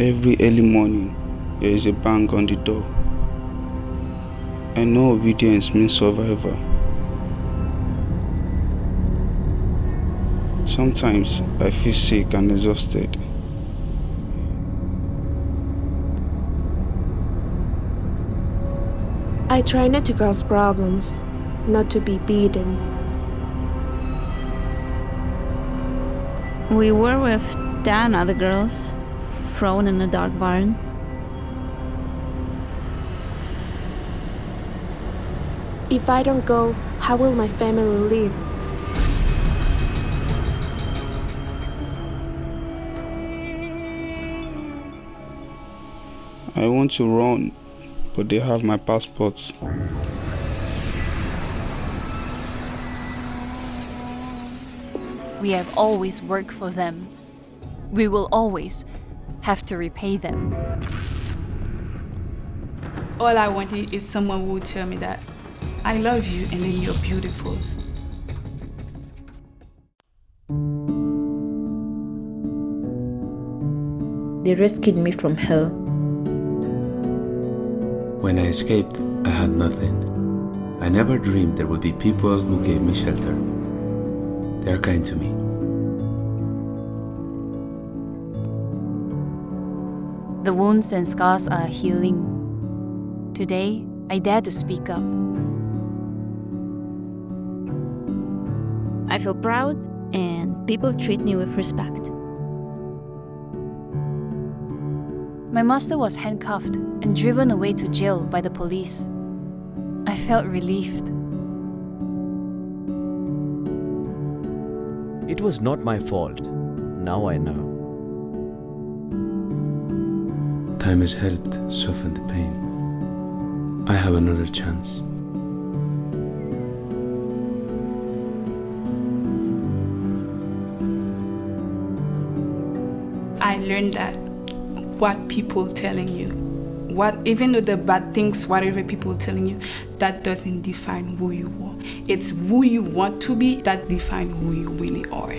Every early morning, there is a bang on the door. I know obedience means survival. Sometimes I feel sick and exhausted. I try not to cause problems, not to be beaten. We were with ten other girls, thrown in a dark barn. If I don't go, how will my family live? I want to run, but they have my passport. We have always worked for them. We will always have to repay them. All I wanted is someone who would tell me that I love you and then you're beautiful. They rescued me from hell. When I escaped, I had nothing. I never dreamed there would be people who gave me shelter. They are kind to me. The wounds and scars are healing. Today, I dare to speak up. I feel proud, and people treat me with respect. My master was handcuffed and driven away to jail by the police. I felt relieved. It was not my fault. Now I know. Time has helped soften the pain. I have another chance. I learned that what people telling you, what even though the bad things, whatever people telling you, that doesn't define who you are. It's who you want to be that define who you really are.